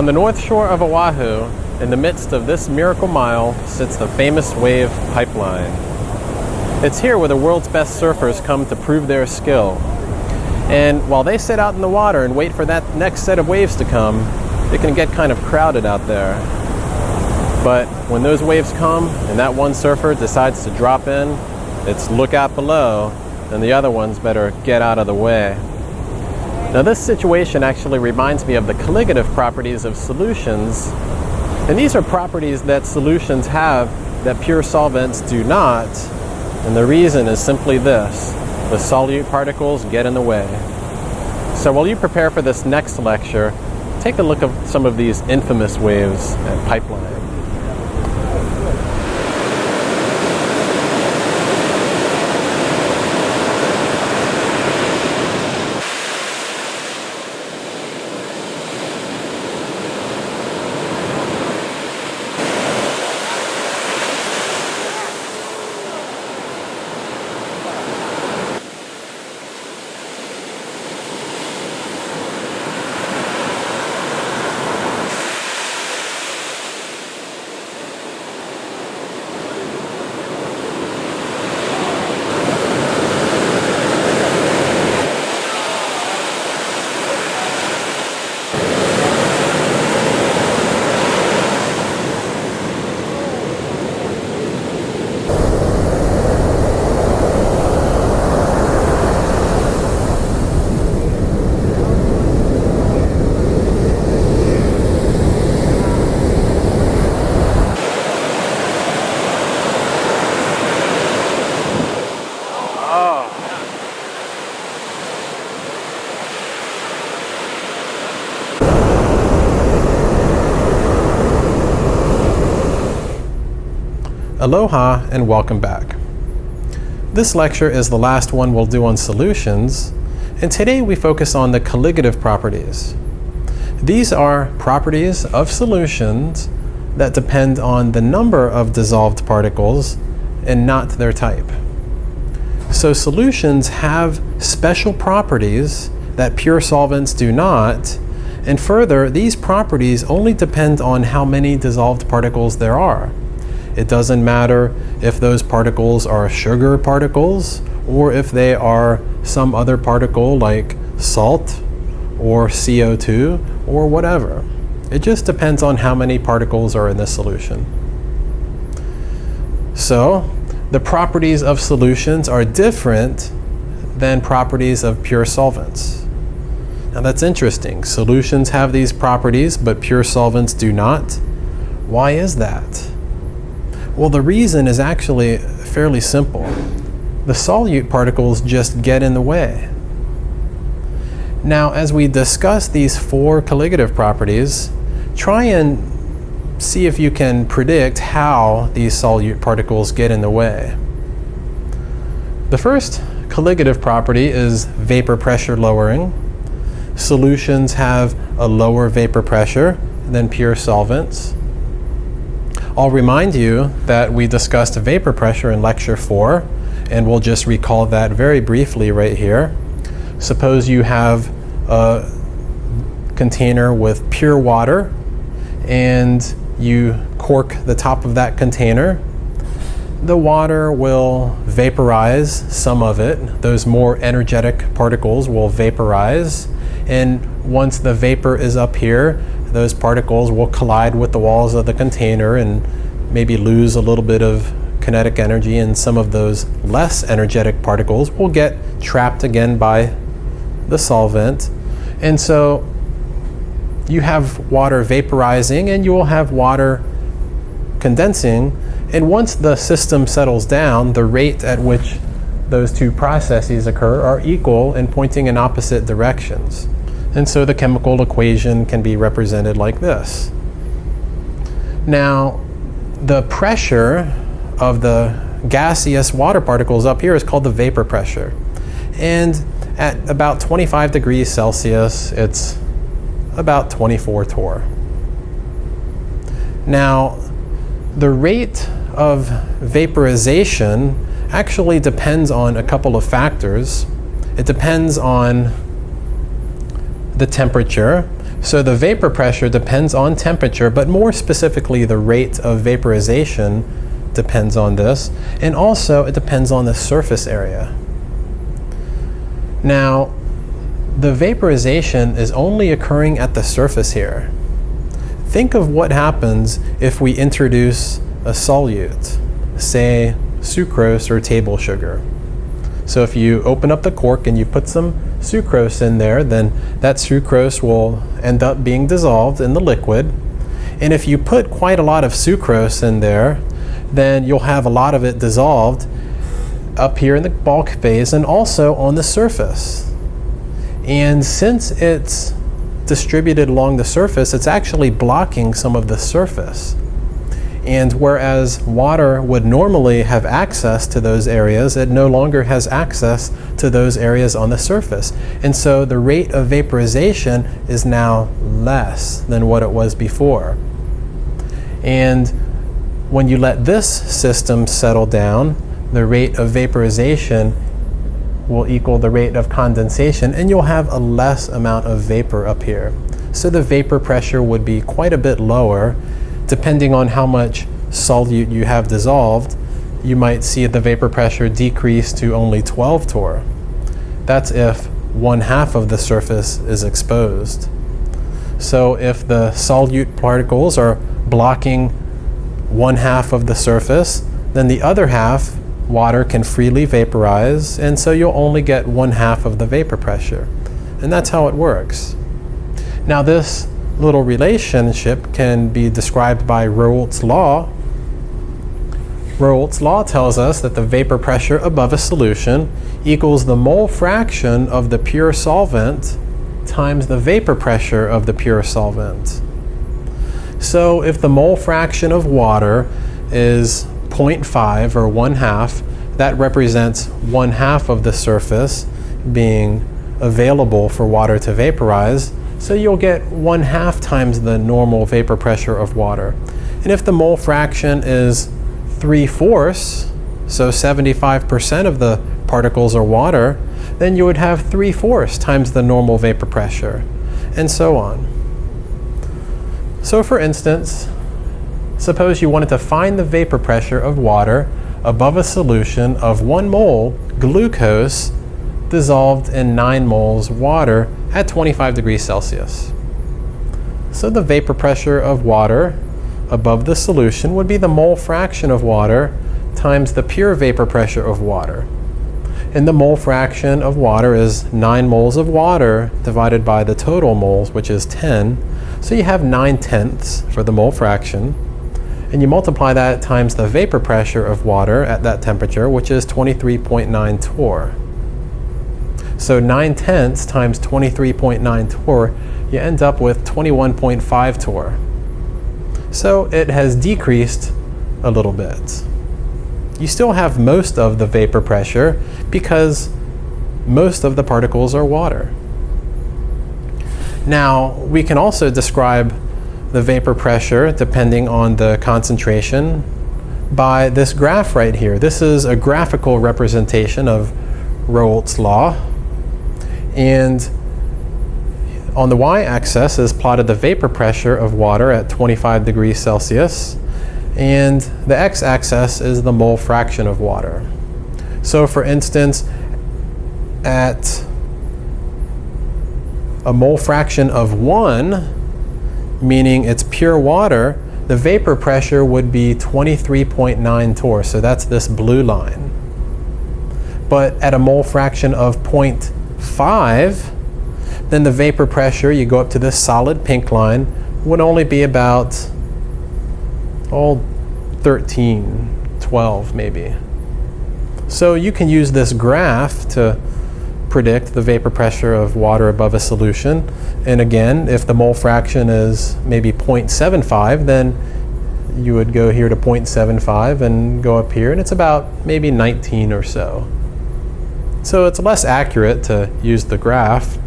On the north shore of Oahu, in the midst of this miracle mile, sits the famous wave pipeline. It's here where the world's best surfers come to prove their skill. And while they sit out in the water and wait for that next set of waves to come, it can get kind of crowded out there. But when those waves come and that one surfer decides to drop in, it's look out below, and the other ones better get out of the way. Now this situation actually reminds me of the colligative properties of solutions. And these are properties that solutions have that pure solvents do not. And the reason is simply this. The solute particles get in the way. So while you prepare for this next lecture, take a look at some of these infamous waves at pipeline. Aloha and welcome back. This lecture is the last one we'll do on solutions, and today we focus on the colligative properties. These are properties of solutions that depend on the number of dissolved particles and not their type. So solutions have special properties that pure solvents do not, and further, these properties only depend on how many dissolved particles there are. It doesn't matter if those particles are sugar particles or if they are some other particle like salt or CO2 or whatever. It just depends on how many particles are in the solution. So the properties of solutions are different than properties of pure solvents. Now that's interesting. Solutions have these properties, but pure solvents do not. Why is that? Well, the reason is actually fairly simple. The solute particles just get in the way. Now, as we discuss these four colligative properties, try and see if you can predict how these solute particles get in the way. The first colligative property is vapor pressure lowering. Solutions have a lower vapor pressure than pure solvents. I'll remind you that we discussed vapor pressure in lecture four, and we'll just recall that very briefly right here. Suppose you have a container with pure water and you cork the top of that container. The water will vaporize some of it. Those more energetic particles will vaporize. And once the vapor is up here, those particles will collide with the walls of the container and maybe lose a little bit of kinetic energy and some of those less energetic particles will get trapped again by the solvent. And so you have water vaporizing and you will have water condensing. And once the system settles down, the rate at which those two processes occur are equal and pointing in opposite directions. And so the chemical equation can be represented like this. Now, the pressure of the gaseous water particles up here is called the vapor pressure. And at about 25 degrees Celsius, it's about 24 torr. Now, the rate of vaporization actually depends on a couple of factors. It depends on the temperature. So the vapor pressure depends on temperature, but more specifically, the rate of vaporization depends on this, and also it depends on the surface area. Now, the vaporization is only occurring at the surface here. Think of what happens if we introduce a solute, say sucrose or table sugar. So if you open up the cork and you put some sucrose in there, then that sucrose will end up being dissolved in the liquid. And if you put quite a lot of sucrose in there, then you'll have a lot of it dissolved up here in the bulk phase and also on the surface. And since it's distributed along the surface, it's actually blocking some of the surface. And whereas water would normally have access to those areas, it no longer has access to those areas on the surface. And so the rate of vaporization is now less than what it was before. And when you let this system settle down, the rate of vaporization will equal the rate of condensation, and you'll have a less amount of vapor up here. So the vapor pressure would be quite a bit lower, depending on how much solute you have dissolved, you might see the vapor pressure decrease to only 12 torr. That's if one half of the surface is exposed. So if the solute particles are blocking one half of the surface, then the other half, water can freely vaporize, and so you'll only get one half of the vapor pressure. And that's how it works. Now this little relationship can be described by Raoult's law. Raoult's law tells us that the vapor pressure above a solution equals the mole fraction of the pure solvent times the vapor pressure of the pure solvent. So if the mole fraction of water is 0.5 or 1 half, that represents 1 half of the surface being available for water to vaporize. So you'll get 1 half times the normal vapor pressure of water. And if the mole fraction is 3 fourths, so 75% of the particles are water, then you would have 3 fourths times the normal vapor pressure, and so on. So for instance, suppose you wanted to find the vapor pressure of water above a solution of 1 mole glucose dissolved in 9 moles water at 25 degrees Celsius. So the vapor pressure of water above the solution would be the mole fraction of water times the pure vapor pressure of water. And the mole fraction of water is 9 moles of water divided by the total moles, which is 10. So you have 9 tenths for the mole fraction. And you multiply that times the vapor pressure of water at that temperature, which is 23.9 torr. So 9 tenths times 23.9 torr, you end up with 21.5 torr. So it has decreased a little bit. You still have most of the vapor pressure because most of the particles are water. Now, we can also describe the vapor pressure depending on the concentration by this graph right here. This is a graphical representation of Raoult's law. And on the y-axis is plotted the vapor pressure of water at 25 degrees Celsius, and the x-axis is the mole fraction of water. So for instance, at a mole fraction of 1, meaning it's pure water, the vapor pressure would be 23.9 torr, so that's this blue line. But at a mole fraction of 0.5, then the vapor pressure, you go up to this solid pink line, would only be about, oh, 13, 12 maybe. So you can use this graph to predict the vapor pressure of water above a solution. And again, if the mole fraction is maybe 0.75, then you would go here to 0.75 and go up here, and it's about maybe 19 or so. So it's less accurate to use the graph,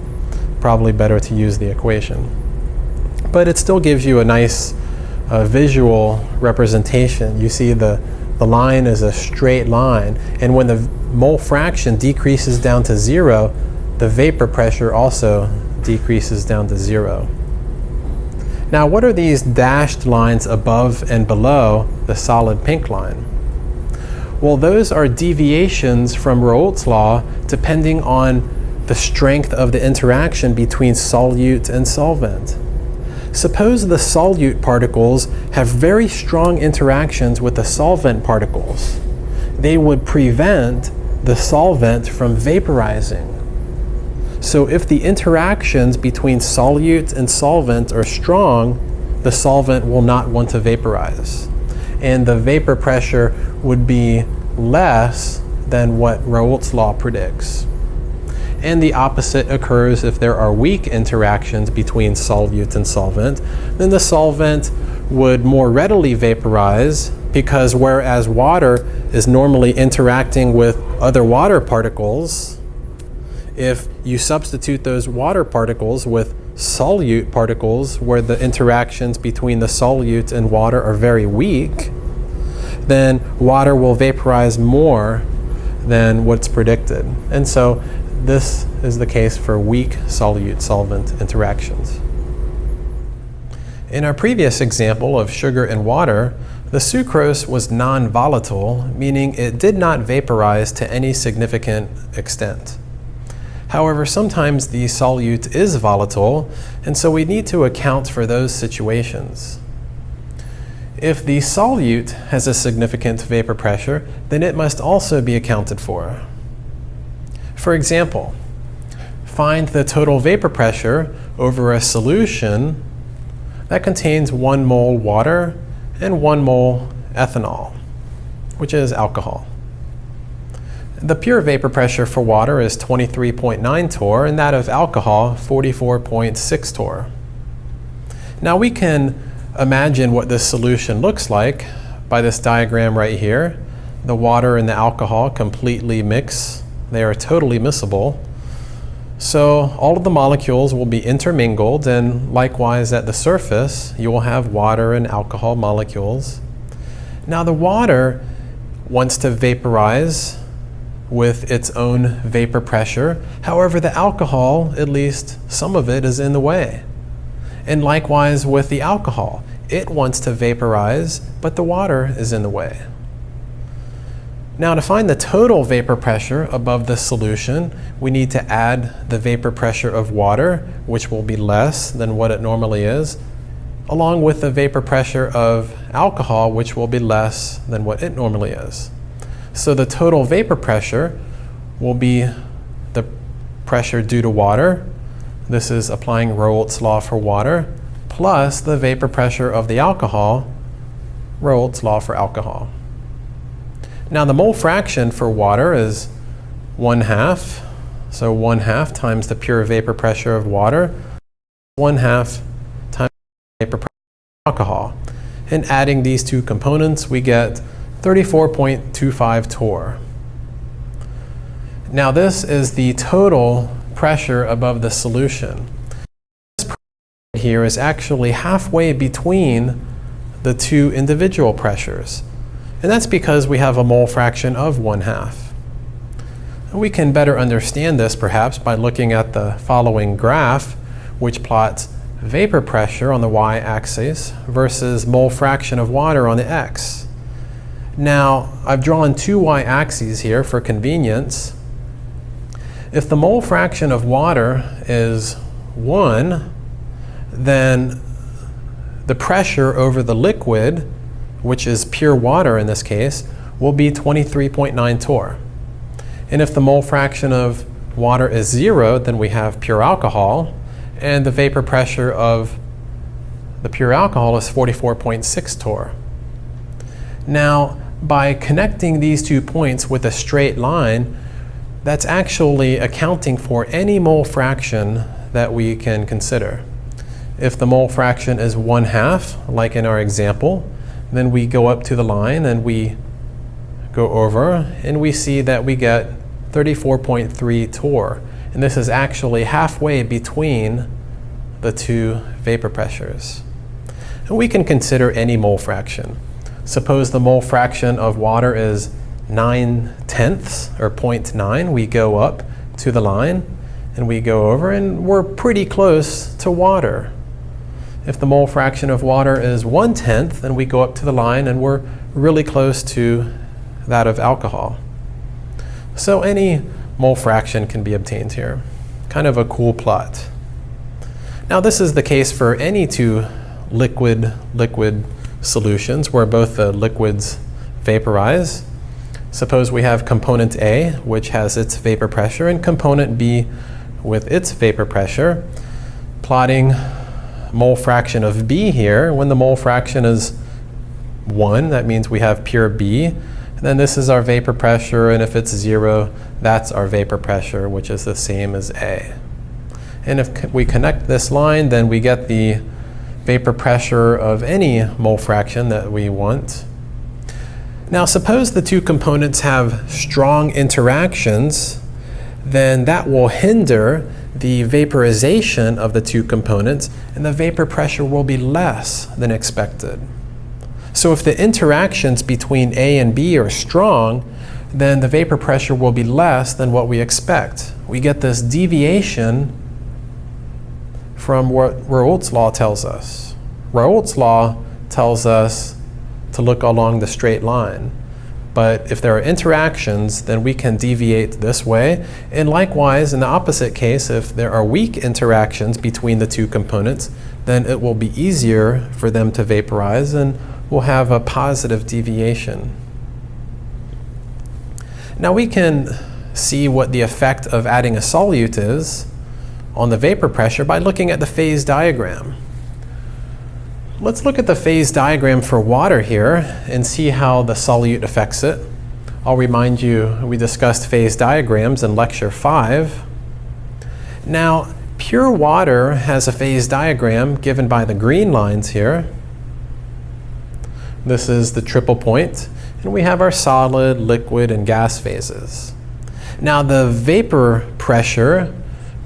probably better to use the equation. But it still gives you a nice uh, visual representation. You see the, the line is a straight line, and when the mole fraction decreases down to zero, the vapor pressure also decreases down to zero. Now, what are these dashed lines above and below the solid pink line? Well, those are deviations from Raoult's law depending on the strength of the interaction between solute and solvent. Suppose the solute particles have very strong interactions with the solvent particles. They would prevent the solvent from vaporizing. So if the interactions between solute and solvent are strong, the solvent will not want to vaporize. And the vapor pressure would be less than what Raoult's law predicts. And the opposite occurs if there are weak interactions between solute and solvent, then the solvent would more readily vaporize because whereas water is normally interacting with other water particles, if you substitute those water particles with solute particles where the interactions between the solute and water are very weak, then water will vaporize more than what's predicted. And so this is the case for weak solute-solvent interactions. In our previous example of sugar and water, the sucrose was non-volatile, meaning it did not vaporize to any significant extent. However, sometimes the solute is volatile, and so we need to account for those situations. If the solute has a significant vapor pressure, then it must also be accounted for. For example, find the total vapor pressure over a solution that contains 1 mole water and 1 mole ethanol, which is alcohol. The pure vapor pressure for water is 23.9 torr and that of alcohol 44.6 torr. Now we can imagine what this solution looks like by this diagram right here. The water and the alcohol completely mix. They are totally miscible. So all of the molecules will be intermingled and likewise at the surface you will have water and alcohol molecules. Now the water wants to vaporize with its own vapor pressure. However, the alcohol, at least some of it, is in the way. And likewise with the alcohol. It wants to vaporize, but the water is in the way. Now to find the total vapor pressure above the solution, we need to add the vapor pressure of water, which will be less than what it normally is, along with the vapor pressure of alcohol, which will be less than what it normally is. So the total vapor pressure will be the pressure due to water. This is applying Raoult's law for water, plus the vapor pressure of the alcohol, Raoult's law for alcohol. Now the mole fraction for water is 1 half. So 1 half times the pure vapor pressure of water, 1 half times the vapor pressure of alcohol. And adding these two components, we get 34.25 torr. Now this is the total pressure above the solution. This pressure here is actually halfway between the two individual pressures. And that's because we have a mole fraction of 1 half. we can better understand this perhaps by looking at the following graph which plots vapor pressure on the y-axis versus mole fraction of water on the x. Now, I've drawn two y-axes here for convenience. If the mole fraction of water is 1, then the pressure over the liquid, which is pure water in this case, will be 23.9 torr. And if the mole fraction of water is 0, then we have pure alcohol, and the vapor pressure of the pure alcohol is 44.6 torr. Now, by connecting these two points with a straight line, that's actually accounting for any mole fraction that we can consider. If the mole fraction is 1 half, like in our example, then we go up to the line and we go over and we see that we get 34.3 torr. And this is actually halfway between the two vapor pressures. And we can consider any mole fraction. Suppose the mole fraction of water is 9 tenths or 0.9. We go up to the line and we go over and we're pretty close to water. If the mole fraction of water is one tenth, then we go up to the line and we're really close to that of alcohol. So any mole fraction can be obtained here. Kind of a cool plot. Now this is the case for any two liquid-liquid solutions where both the liquids vaporize. Suppose we have component A, which has its vapor pressure, and component B with its vapor pressure. Plotting mole fraction of B here, when the mole fraction is 1, that means we have pure B. And then this is our vapor pressure, and if it's 0, that's our vapor pressure, which is the same as A. And if we connect this line, then we get the vapor pressure of any mole fraction that we want. Now suppose the two components have strong interactions, then that will hinder the vaporization of the two components and the vapor pressure will be less than expected. So if the interactions between A and B are strong, then the vapor pressure will be less than what we expect. We get this deviation from what Raoult's law tells us. Raoult's law tells us to look along the straight line. But if there are interactions, then we can deviate this way. And likewise, in the opposite case, if there are weak interactions between the two components, then it will be easier for them to vaporize and we'll have a positive deviation. Now we can see what the effect of adding a solute is on the vapor pressure by looking at the phase diagram. Let's look at the phase diagram for water here and see how the solute affects it. I'll remind you we discussed phase diagrams in lecture 5. Now, pure water has a phase diagram given by the green lines here. This is the triple point, and we have our solid, liquid, and gas phases. Now the vapor pressure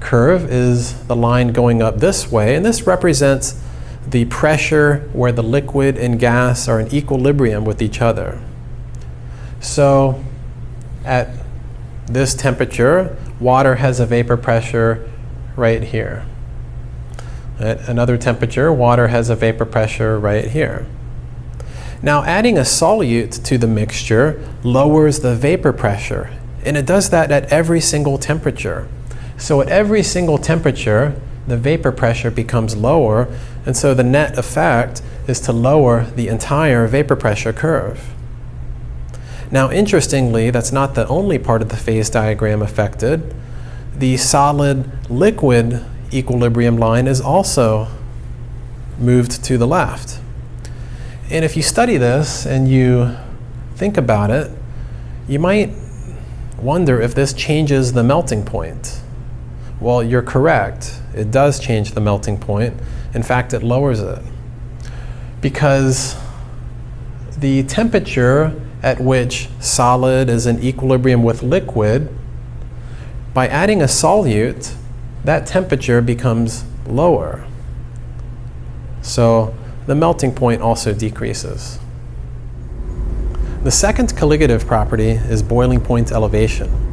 curve is the line going up this way, and this represents the pressure where the liquid and gas are in equilibrium with each other. So at this temperature, water has a vapor pressure right here. At another temperature, water has a vapor pressure right here. Now adding a solute to the mixture lowers the vapor pressure, and it does that at every single temperature. So at every single temperature, the vapor pressure becomes lower, and so the net effect is to lower the entire vapor pressure curve. Now interestingly, that's not the only part of the phase diagram affected. The solid-liquid equilibrium line is also moved to the left. And if you study this and you think about it, you might wonder if this changes the melting point. Well, you're correct. It does change the melting point. In fact, it lowers it. Because the temperature at which solid is in equilibrium with liquid, by adding a solute, that temperature becomes lower. So the melting point also decreases. The second colligative property is boiling point elevation.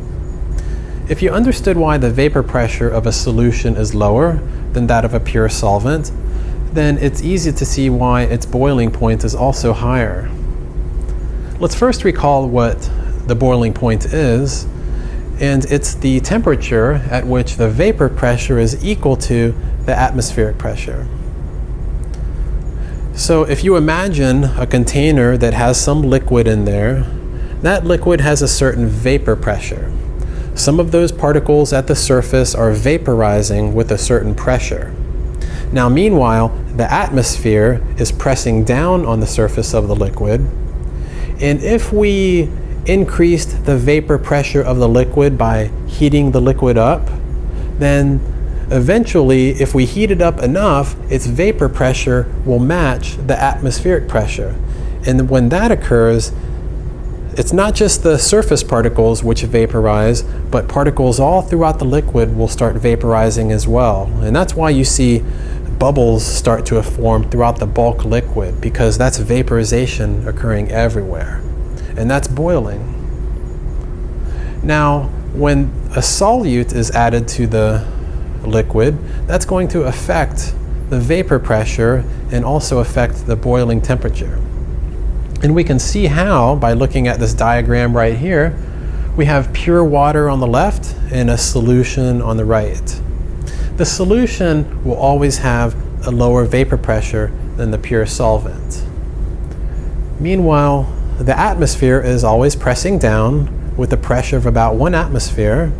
If you understood why the vapor pressure of a solution is lower than that of a pure solvent, then it's easy to see why its boiling point is also higher. Let's first recall what the boiling point is, and it's the temperature at which the vapor pressure is equal to the atmospheric pressure. So if you imagine a container that has some liquid in there, that liquid has a certain vapor pressure. Some of those particles at the surface are vaporizing with a certain pressure. Now meanwhile, the atmosphere is pressing down on the surface of the liquid. And if we increased the vapor pressure of the liquid by heating the liquid up, then eventually, if we heat it up enough, its vapor pressure will match the atmospheric pressure. And when that occurs, it's not just the surface particles which vaporize, but particles all throughout the liquid will start vaporizing as well. And that's why you see bubbles start to form throughout the bulk liquid, because that's vaporization occurring everywhere. And that's boiling. Now, when a solute is added to the liquid, that's going to affect the vapor pressure and also affect the boiling temperature. And we can see how by looking at this diagram right here. We have pure water on the left and a solution on the right. The solution will always have a lower vapor pressure than the pure solvent. Meanwhile, the atmosphere is always pressing down with a pressure of about one atmosphere.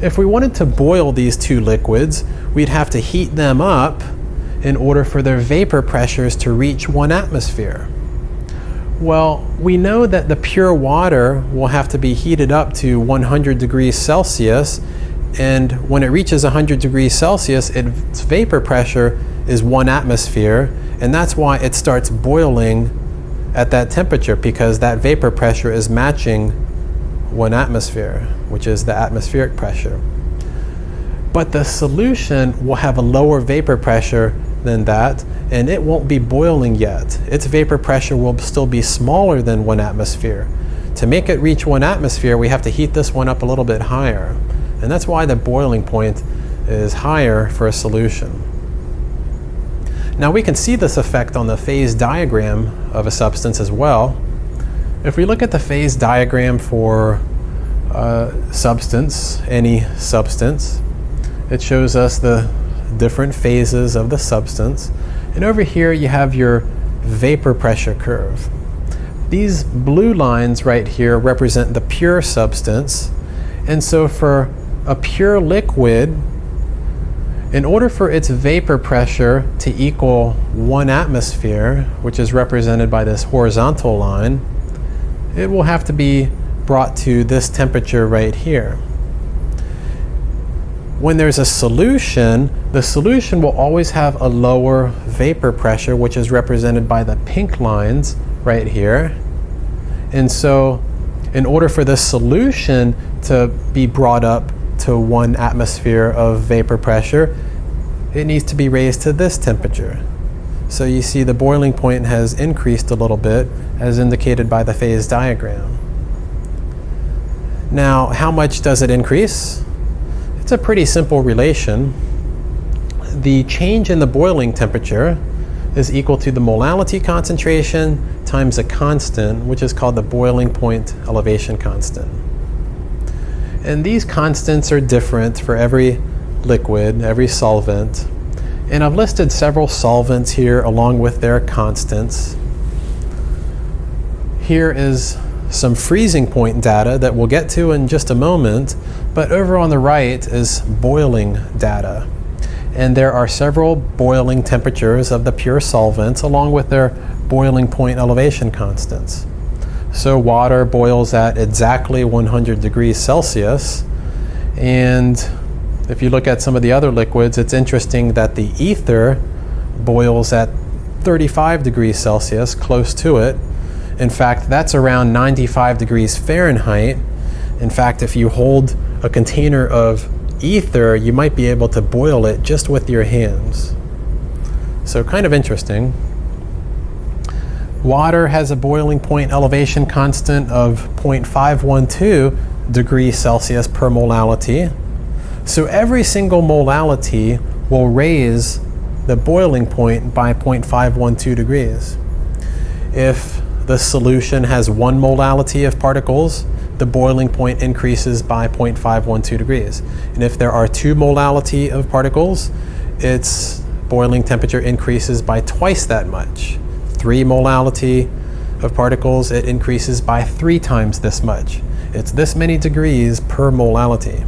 If we wanted to boil these two liquids, we'd have to heat them up in order for their vapor pressures to reach one atmosphere. Well, we know that the pure water will have to be heated up to 100 degrees Celsius, and when it reaches 100 degrees Celsius, its vapor pressure is one atmosphere, and that's why it starts boiling at that temperature because that vapor pressure is matching one atmosphere, which is the atmospheric pressure. But the solution will have a lower vapor pressure than that, and it won't be boiling yet. Its vapor pressure will still be smaller than one atmosphere. To make it reach one atmosphere, we have to heat this one up a little bit higher. And that's why the boiling point is higher for a solution. Now we can see this effect on the phase diagram of a substance as well. If we look at the phase diagram for a substance, any substance, it shows us the different phases of the substance. And over here you have your vapor pressure curve. These blue lines right here represent the pure substance. And so for a pure liquid, in order for its vapor pressure to equal one atmosphere, which is represented by this horizontal line, it will have to be brought to this temperature right here when there's a solution, the solution will always have a lower vapor pressure, which is represented by the pink lines right here. And so in order for the solution to be brought up to one atmosphere of vapor pressure, it needs to be raised to this temperature. So you see the boiling point has increased a little bit as indicated by the phase diagram. Now, how much does it increase? It's a pretty simple relation. The change in the boiling temperature is equal to the molality concentration times a constant, which is called the boiling point elevation constant. And these constants are different for every liquid, every solvent. And I've listed several solvents here along with their constants. Here is some freezing point data that we'll get to in just a moment, but over on the right is boiling data. And there are several boiling temperatures of the pure solvents along with their boiling point elevation constants. So water boils at exactly 100 degrees Celsius. And if you look at some of the other liquids, it's interesting that the ether boils at 35 degrees Celsius, close to it. In fact, that's around 95 degrees Fahrenheit. In fact, if you hold a container of ether, you might be able to boil it just with your hands. So kind of interesting. Water has a boiling point elevation constant of 0.512 degrees Celsius per molality. So every single molality will raise the boiling point by 0.512 degrees. If the solution has one molality of particles, the boiling point increases by 0.512 degrees. And if there are two molality of particles, its boiling temperature increases by twice that much. Three molality of particles, it increases by three times this much. It's this many degrees per molality.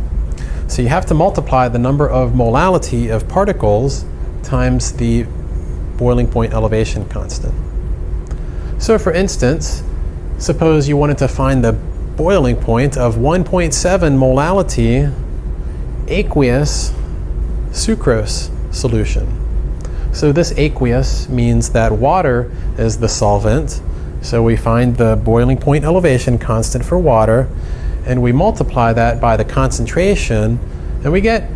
So you have to multiply the number of molality of particles times the boiling point elevation constant. So for instance, suppose you wanted to find the boiling point of 1.7 molality aqueous sucrose solution. So this aqueous means that water is the solvent. So we find the boiling point elevation constant for water and we multiply that by the concentration and we get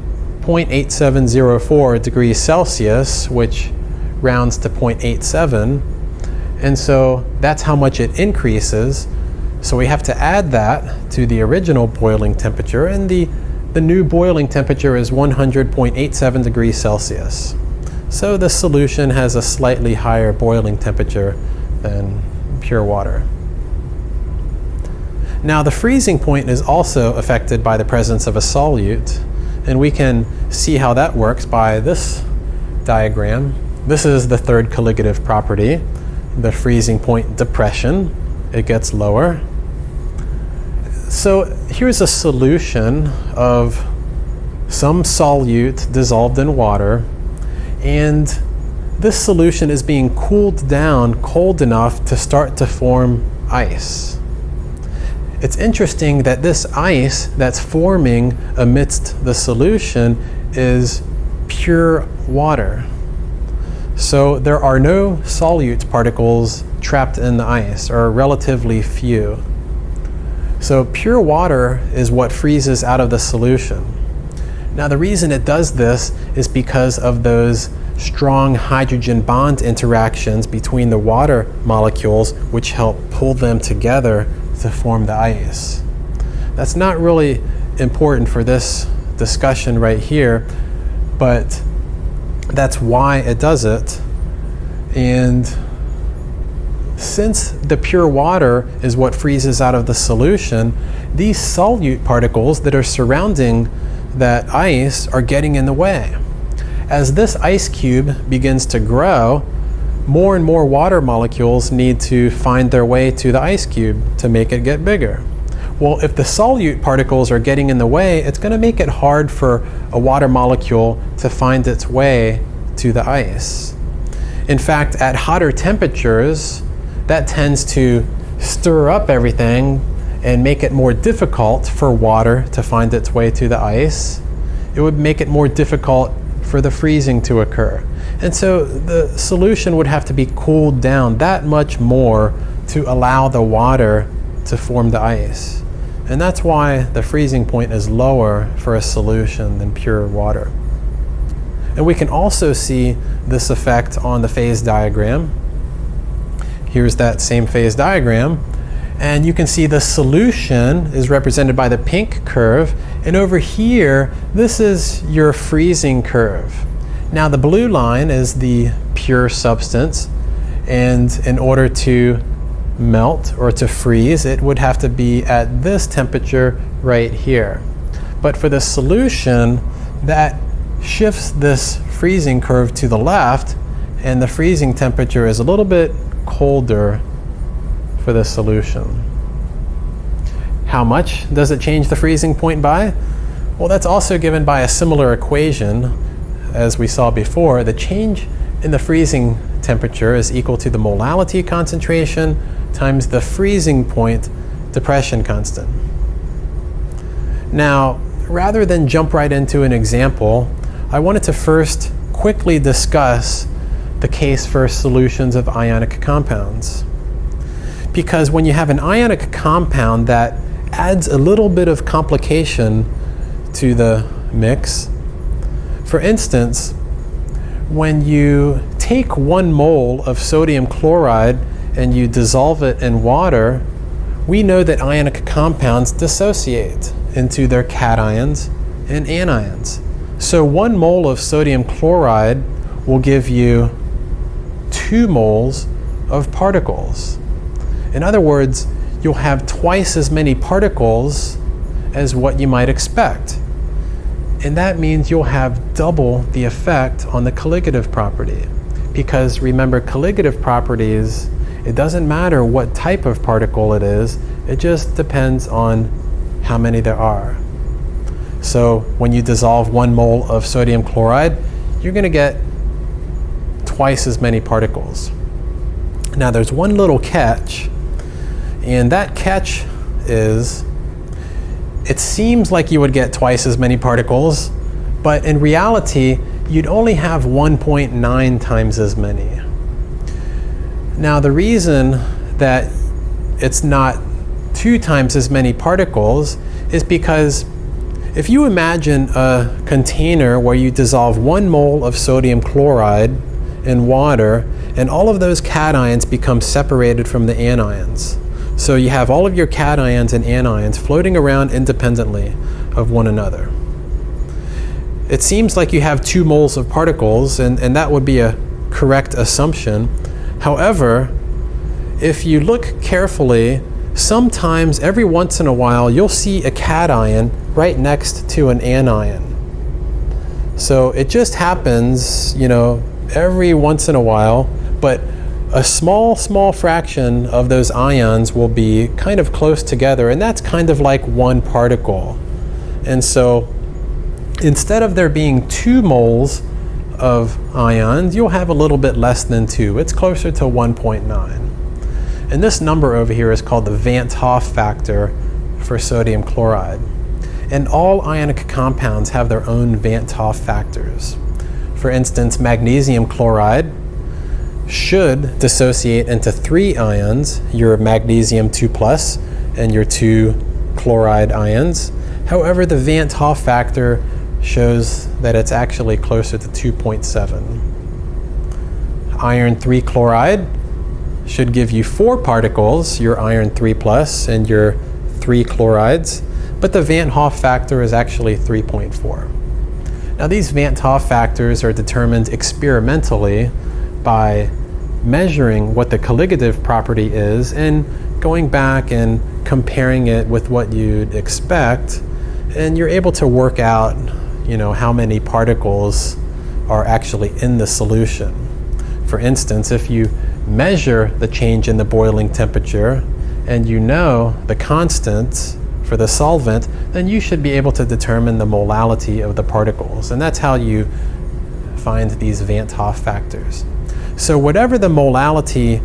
0.8704 degrees Celsius, which rounds to 0.87. And so that's how much it increases so we have to add that to the original boiling temperature, and the, the new boiling temperature is 100.87 degrees Celsius. So the solution has a slightly higher boiling temperature than pure water. Now the freezing point is also affected by the presence of a solute, and we can see how that works by this diagram. This is the third colligative property, the freezing point depression. It gets lower. So here's a solution of some solute dissolved in water, and this solution is being cooled down cold enough to start to form ice. It's interesting that this ice that's forming amidst the solution is pure water. So there are no solute particles trapped in the ice, or relatively few. So pure water is what freezes out of the solution. Now the reason it does this is because of those strong hydrogen bond interactions between the water molecules which help pull them together to form the ice. That's not really important for this discussion right here, but that's why it does it. And since the pure water is what freezes out of the solution, these solute particles that are surrounding that ice are getting in the way. As this ice cube begins to grow, more and more water molecules need to find their way to the ice cube to make it get bigger. Well, if the solute particles are getting in the way, it's going to make it hard for a water molecule to find its way to the ice. In fact, at hotter temperatures, that tends to stir up everything and make it more difficult for water to find its way to the ice. It would make it more difficult for the freezing to occur. And so the solution would have to be cooled down that much more to allow the water to form the ice. And that's why the freezing point is lower for a solution than pure water. And we can also see this effect on the phase diagram. Here's that same phase diagram. And you can see the solution is represented by the pink curve. And over here, this is your freezing curve. Now the blue line is the pure substance and in order to melt or to freeze it would have to be at this temperature right here. But for the solution that shifts this freezing curve to the left and the freezing temperature is a little bit colder for the solution. How much does it change the freezing point by? Well, that's also given by a similar equation as we saw before, the change in the freezing temperature is equal to the molality concentration times the freezing point depression constant. Now, rather than jump right into an example, I wanted to first quickly discuss the case for solutions of ionic compounds. Because when you have an ionic compound that adds a little bit of complication to the mix, for instance, when you take one mole of sodium chloride and you dissolve it in water, we know that ionic compounds dissociate into their cations and anions. So one mole of sodium chloride will give you two moles of particles. In other words, you'll have twice as many particles as what you might expect. And that means you'll have double the effect on the colligative property. Because remember, colligative properties, it doesn't matter what type of particle it is, it just depends on how many there are. So when you dissolve one mole of sodium chloride, you're going to get twice as many particles. Now there's one little catch, and that catch is it seems like you would get twice as many particles, but in reality, you'd only have 1.9 times as many. Now, the reason that it's not two times as many particles is because if you imagine a container where you dissolve one mole of sodium chloride in water, and all of those cations become separated from the anions. So you have all of your cations and anions floating around independently of one another. it seems like you have two moles of particles, and, and that would be a correct assumption. However, if you look carefully, sometimes every once in a while you'll see a cation right next to an anion. So it just happens, you know, every once in a while, but a small, small fraction of those ions will be kind of close together, and that's kind of like one particle. And so instead of there being two moles of ions, you'll have a little bit less than two. It's closer to 1.9. And this number over here is called the Van't Hoff factor for sodium chloride. And all ionic compounds have their own Van't Hoff factors. For instance, magnesium chloride should dissociate into three ions, your magnesium 2 plus and your two chloride ions. However, the Van't Hoff factor shows that it's actually closer to 2.7. Iron 3 chloride should give you four particles, your iron 3 plus and your three chlorides, but the Van't Hoff factor is actually 3.4. Now these Van't Hoff factors are determined experimentally by measuring what the colligative property is and going back and comparing it with what you'd expect and you're able to work out you know how many particles are actually in the solution. For instance, if you measure the change in the boiling temperature and you know the constant for the solvent, then you should be able to determine the molality of the particles. And that's how you find these Van't Hoff factors. So whatever the molality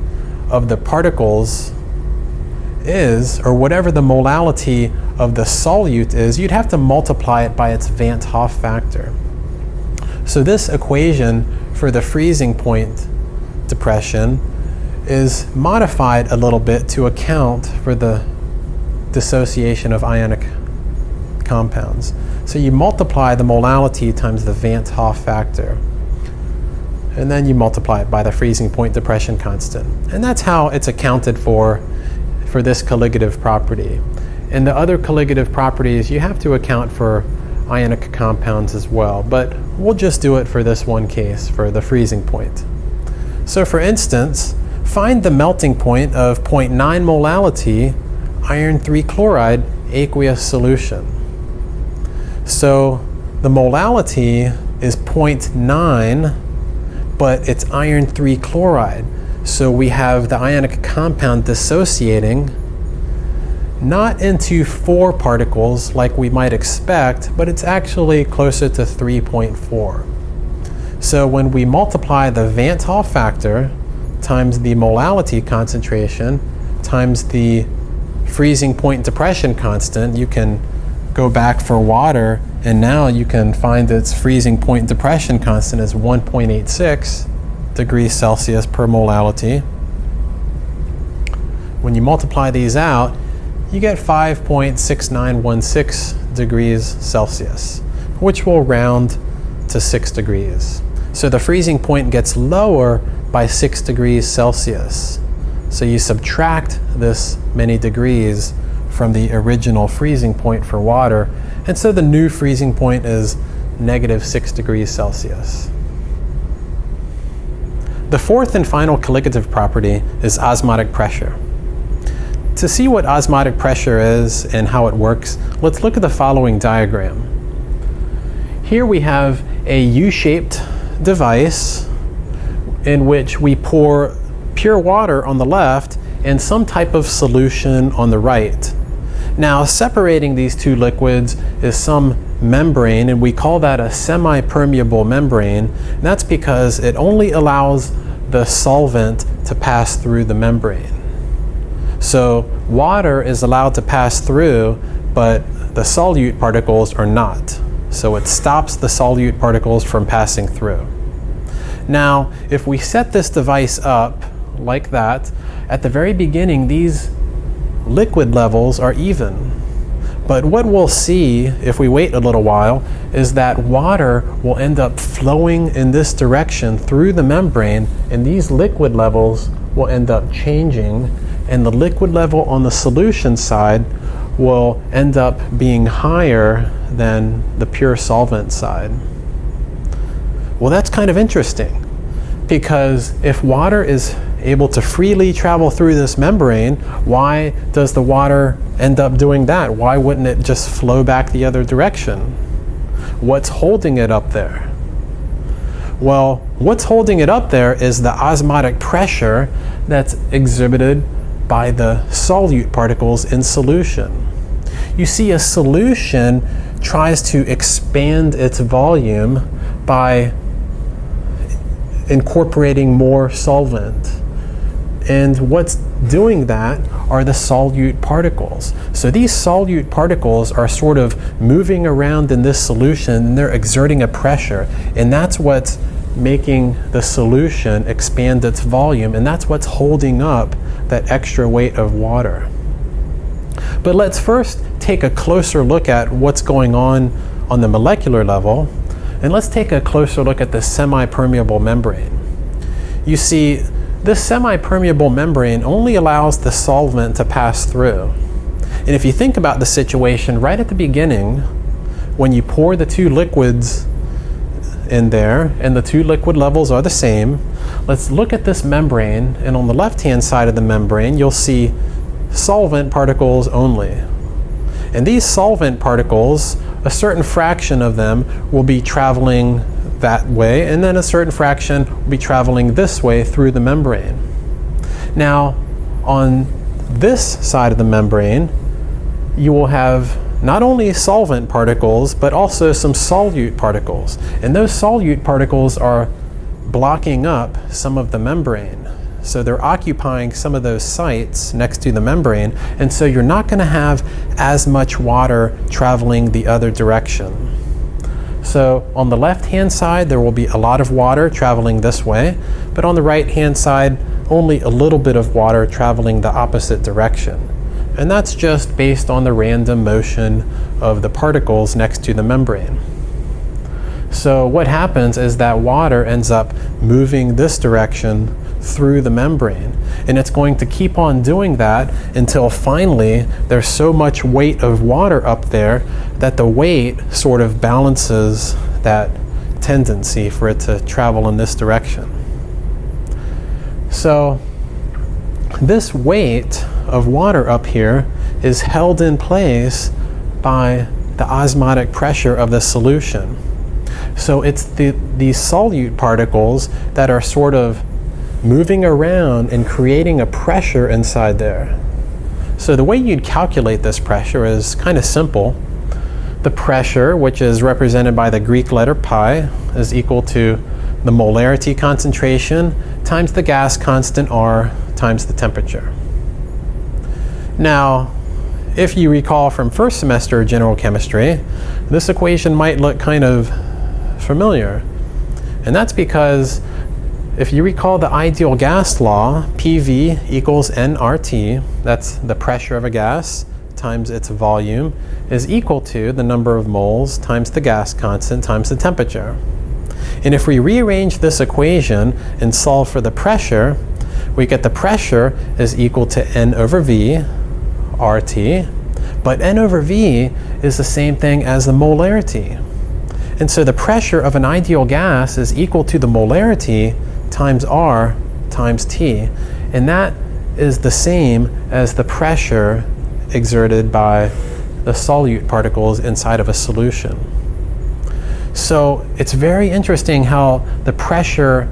of the particles is, or whatever the molality of the solute is, you'd have to multiply it by its Van't Hoff factor. So this equation for the freezing point depression is modified a little bit to account for the dissociation of ionic compounds. So you multiply the molality times the Van't Hoff factor. And then you multiply it by the freezing point depression constant. And that's how it's accounted for for this colligative property. And the other colligative properties, you have to account for ionic compounds as well. But we'll just do it for this one case, for the freezing point. So for instance, find the melting point of 0.9 molality iron 3 chloride aqueous solution. So the molality is 0.9, but it's iron 3 chloride. So we have the ionic compound dissociating not into four particles like we might expect, but it's actually closer to 3.4. So when we multiply the Van't Hoff factor times the molality concentration times the freezing point depression constant, you can go back for water and now you can find its freezing point depression constant is 1.86 degrees Celsius per molality. When you multiply these out, you get 5.6916 degrees Celsius, which will round to 6 degrees. So the freezing point gets lower by 6 degrees Celsius. So you subtract this many degrees from the original freezing point for water, and so the new freezing point is negative 6 degrees Celsius. The fourth and final colligative property is osmotic pressure. To see what osmotic pressure is and how it works, let's look at the following diagram. Here we have a U-shaped device in which we pour pure water on the left and some type of solution on the right. Now separating these two liquids is some membrane and we call that a semi-permeable membrane. That's because it only allows the solvent to pass through the membrane. So water is allowed to pass through but the solute particles are not. So it stops the solute particles from passing through. Now, if we set this device up like that, at the very beginning, these liquid levels are even. But what we'll see if we wait a little while is that water will end up flowing in this direction through the membrane and these liquid levels will end up changing and the liquid level on the solution side will end up being higher than the pure solvent side. Well, that's kind of interesting because if water is able to freely travel through this membrane, why does the water end up doing that? Why wouldn't it just flow back the other direction? What's holding it up there? Well, what's holding it up there is the osmotic pressure that's exhibited by the solute particles in solution. You see, a solution tries to expand its volume by incorporating more solvent. And what's doing that are the solute particles. So these solute particles are sort of moving around in this solution and they're exerting a pressure. And that's what's making the solution expand its volume. And that's what's holding up that extra weight of water. But let's first take a closer look at what's going on on the molecular level. And let's take a closer look at the semi-permeable membrane. You see, this semi-permeable membrane only allows the solvent to pass through. And if you think about the situation right at the beginning, when you pour the two liquids in there and the two liquid levels are the same, let's look at this membrane and on the left hand side of the membrane you'll see solvent particles only. And these solvent particles, a certain fraction of them will be traveling that way, and then a certain fraction will be traveling this way through the membrane. Now, on this side of the membrane, you will have not only solvent particles, but also some solute particles. And those solute particles are blocking up some of the membrane. So they're occupying some of those sites next to the membrane, and so you're not going to have as much water traveling the other direction. So on the left hand side there will be a lot of water traveling this way, but on the right hand side only a little bit of water traveling the opposite direction. And that's just based on the random motion of the particles next to the membrane. So what happens is that water ends up moving this direction through the membrane. And it's going to keep on doing that until finally there's so much weight of water up there that the weight sort of balances that tendency for it to travel in this direction. So this weight of water up here is held in place by the osmotic pressure of the solution. So it's the, these solute particles that are sort of moving around and creating a pressure inside there. So the way you'd calculate this pressure is kind of simple. The pressure, which is represented by the Greek letter pi, is equal to the molarity concentration times the gas constant R times the temperature. Now, if you recall from first semester general chemistry, this equation might look kind of familiar. And that's because if you recall the ideal gas law, PV equals nRT, that's the pressure of a gas times its volume, is equal to the number of moles times the gas constant times the temperature. And if we rearrange this equation and solve for the pressure, we get the pressure is equal to N over V, RT, but N over V is the same thing as the molarity. And so the pressure of an ideal gas is equal to the molarity times R times T. And that is the same as the pressure exerted by the solute particles inside of a solution. So it's very interesting how the pressure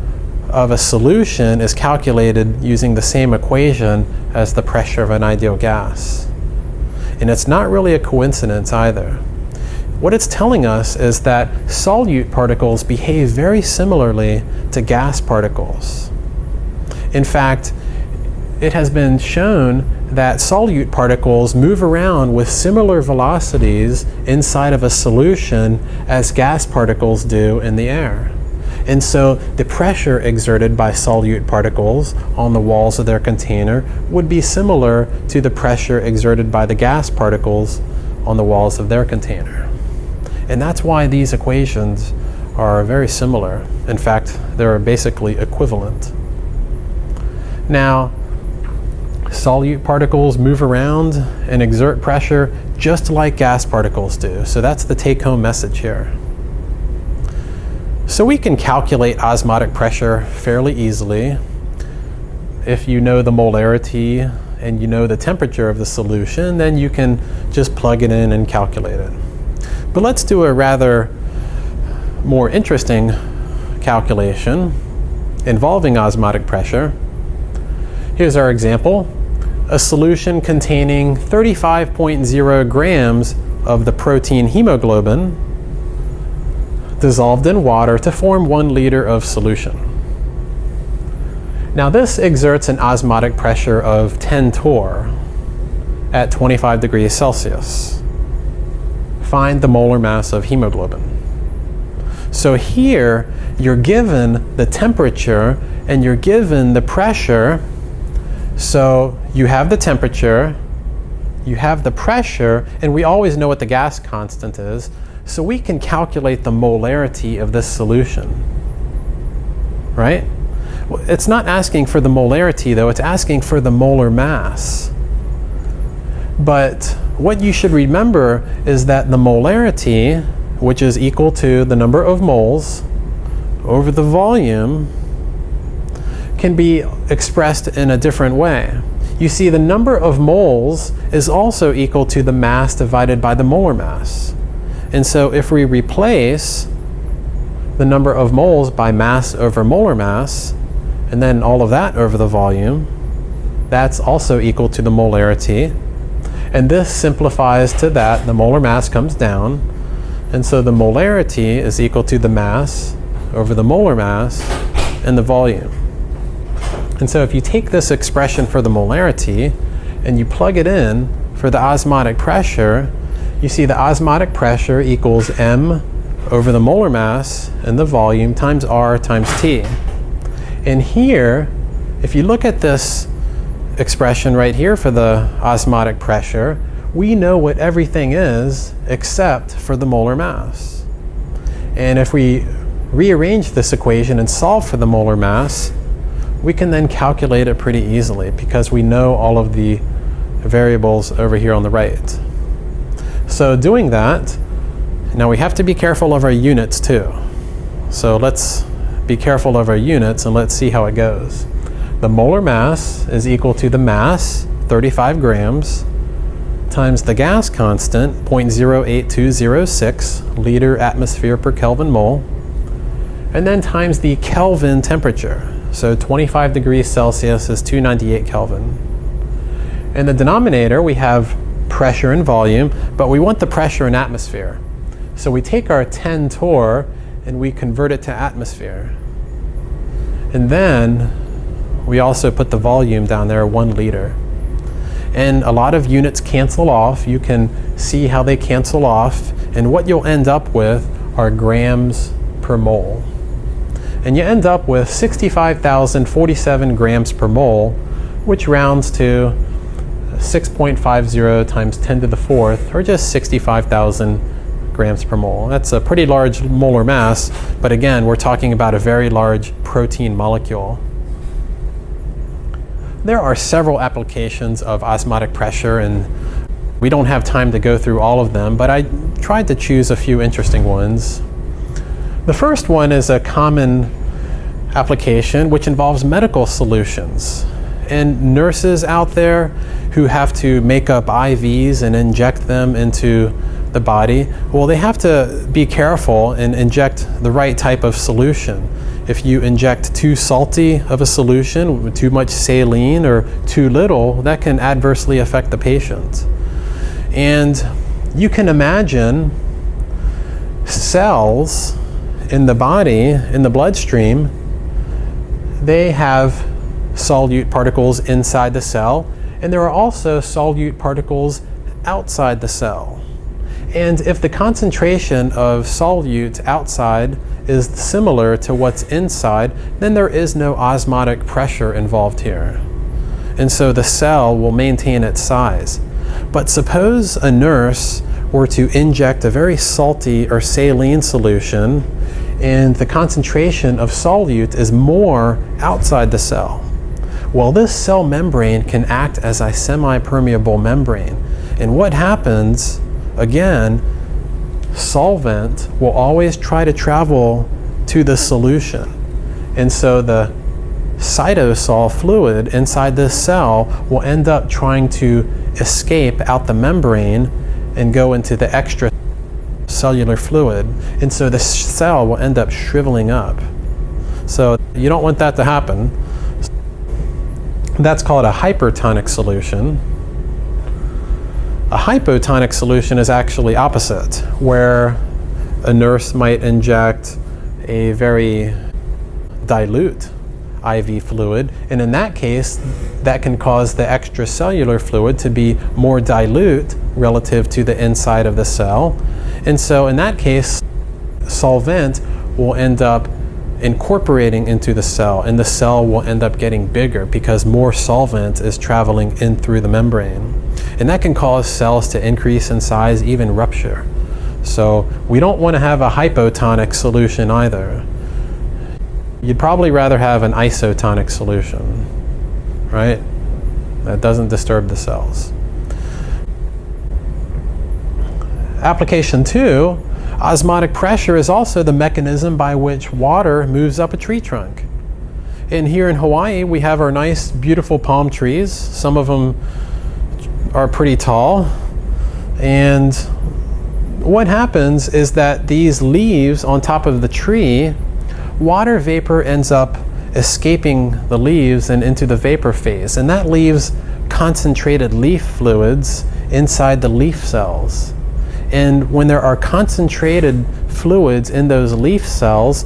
of a solution is calculated using the same equation as the pressure of an ideal gas. And it's not really a coincidence either. What it's telling us is that solute particles behave very similarly to gas particles. In fact, it has been shown that solute particles move around with similar velocities inside of a solution as gas particles do in the air. And so the pressure exerted by solute particles on the walls of their container would be similar to the pressure exerted by the gas particles on the walls of their container. And that's why these equations are very similar. In fact, they're basically equivalent. Now, solute particles move around and exert pressure just like gas particles do. So that's the take-home message here. So we can calculate osmotic pressure fairly easily if you know the molarity and you know the temperature of the solution, then you can just plug it in and calculate it. But let's do a rather more interesting calculation involving osmotic pressure. Here's our example. A solution containing 35.0 grams of the protein hemoglobin dissolved in water to form one liter of solution. Now this exerts an osmotic pressure of 10 torr at 25 degrees Celsius. Find the molar mass of hemoglobin. So here you're given the temperature and you're given the pressure. So you have the temperature, you have the pressure, and we always know what the gas constant is. So we can calculate the molarity of this solution, right? It's not asking for the molarity though, it's asking for the molar mass. But what you should remember is that the molarity, which is equal to the number of moles over the volume, can be expressed in a different way. You see the number of moles is also equal to the mass divided by the molar mass. And so if we replace the number of moles by mass over molar mass, and then all of that over the volume, that's also equal to the molarity. And this simplifies to that, the molar mass comes down, and so the molarity is equal to the mass over the molar mass and the volume. And so if you take this expression for the molarity and you plug it in for the osmotic pressure, you see the osmotic pressure equals m over the molar mass and the volume times r times t. And here, if you look at this expression right here for the osmotic pressure, we know what everything is except for the molar mass. And if we rearrange this equation and solve for the molar mass, we can then calculate it pretty easily because we know all of the variables over here on the right. So doing that, now we have to be careful of our units too. So let's be careful of our units and let's see how it goes. The molar mass is equal to the mass, 35 grams, times the gas constant, 0.08206 liter atmosphere per Kelvin mole, and then times the Kelvin temperature. So 25 degrees Celsius is 298 Kelvin. In the denominator, we have pressure and volume, but we want the pressure in atmosphere. So we take our 10 torr and we convert it to atmosphere. And then we also put the volume down there, one liter. And a lot of units cancel off. You can see how they cancel off. And what you'll end up with are grams per mole. And you end up with 65,047 grams per mole, which rounds to 6.50 times 10 to the fourth, or just 65,000 grams per mole. That's a pretty large molar mass, but again, we're talking about a very large protein molecule. There are several applications of osmotic pressure, and we don't have time to go through all of them, but I tried to choose a few interesting ones. The first one is a common application which involves medical solutions and nurses out there who have to make up IVs and inject them into the body, well, they have to be careful and inject the right type of solution. If you inject too salty of a solution, too much saline or too little, that can adversely affect the patient. And you can imagine cells in the body, in the bloodstream, they have solute particles inside the cell, and there are also solute particles outside the cell. And if the concentration of solute outside is similar to what's inside, then there is no osmotic pressure involved here. And so the cell will maintain its size. But suppose a nurse were to inject a very salty or saline solution and the concentration of solute is more outside the cell. Well, this cell membrane can act as a semi-permeable membrane. And what happens, again, solvent will always try to travel to the solution. And so the cytosol fluid inside this cell will end up trying to escape out the membrane and go into the extra cellular fluid. And so the cell will end up shriveling up. So you don't want that to happen. That's called a hypertonic solution. A hypotonic solution is actually opposite, where a nurse might inject a very dilute IV fluid, and in that case, that can cause the extracellular fluid to be more dilute relative to the inside of the cell. And so in that case, solvent will end up incorporating into the cell and the cell will end up getting bigger because more solvent is traveling in through the membrane. And that can cause cells to increase in size, even rupture. So we don't want to have a hypotonic solution either. You'd probably rather have an isotonic solution, right? That doesn't disturb the cells. Application two, osmotic pressure is also the mechanism by which water moves up a tree trunk. And here in Hawaii, we have our nice, beautiful palm trees. Some of them are pretty tall. And what happens is that these leaves on top of the tree water vapor ends up escaping the leaves and into the vapor phase, and that leaves concentrated leaf fluids inside the leaf cells. And when there are concentrated fluids in those leaf cells,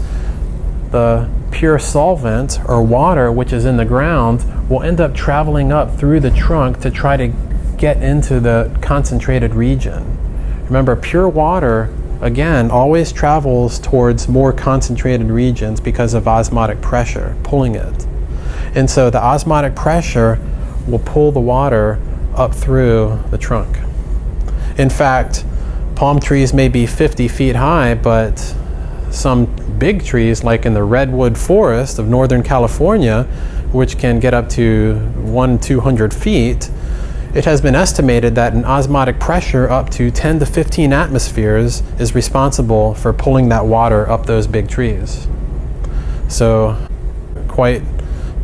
the pure solvent or water which is in the ground will end up traveling up through the trunk to try to get into the concentrated region. Remember, pure water again, always travels towards more concentrated regions because of osmotic pressure pulling it. And so the osmotic pressure will pull the water up through the trunk. In fact, palm trees may be 50 feet high, but some big trees, like in the redwood forest of Northern California, which can get up to one, 200 feet, it has been estimated that an osmotic pressure up to 10 to 15 atmospheres is responsible for pulling that water up those big trees. So quite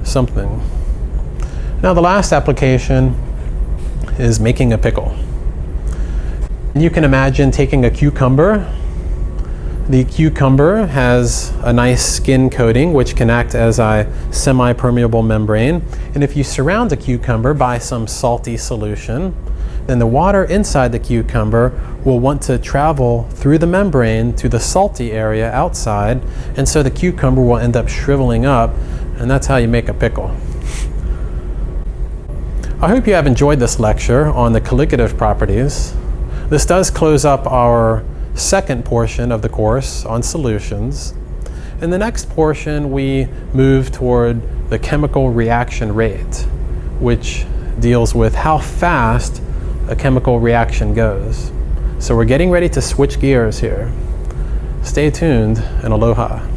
something. Now the last application is making a pickle. You can imagine taking a cucumber the cucumber has a nice skin coating which can act as a semi-permeable membrane. And if you surround a cucumber by some salty solution, then the water inside the cucumber will want to travel through the membrane to the salty area outside, and so the cucumber will end up shriveling up, and that's how you make a pickle. I hope you have enjoyed this lecture on the colligative properties. This does close up our second portion of the course on solutions. In the next portion, we move toward the chemical reaction rate, which deals with how fast a chemical reaction goes. So we're getting ready to switch gears here. Stay tuned and aloha.